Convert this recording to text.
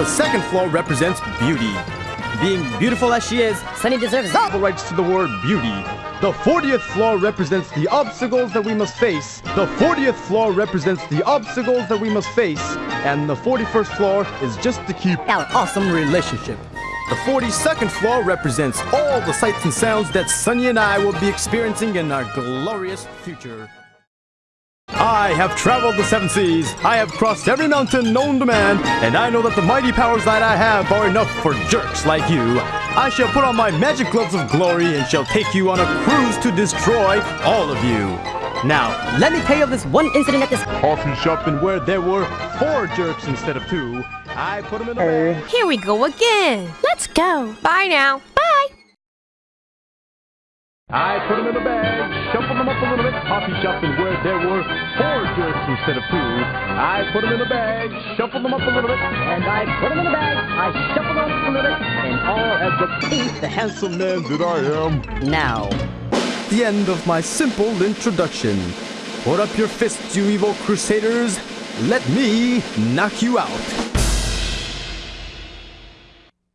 the second floor represents beauty. Being beautiful as she is, Sunny deserves all the rights to the word beauty. The 40th floor represents the obstacles that we must face. The 40th floor represents the obstacles that we must face. And the 41st floor is just to keep our awesome relationship. The 42nd floor represents all the sights and sounds that Sunny and I will be experiencing in our glorious future. I have traveled the seven seas, I have crossed every mountain known to man, and I know that the mighty powers that I have are enough for jerks like you. I shall put on my magic gloves of glory and shall take you on a cruise to destroy all of you. Now, let me tell you of this one incident at this coffee shop and where there were four jerks instead of two. I put them in a bag. Here we go again. Let's go. Bye now. Bye. I put them in a bag, shuffled them up a little bit, coffee shop and where there were four jerks instead of two. I put them in a bag, shuffled them up a little bit, and I put them in a bag. I shuffled them up a little bit, and all as the peace, the handsome man that I am. Now, the end of my simple introduction. Put up your fists, you evil crusaders. Let me knock you out.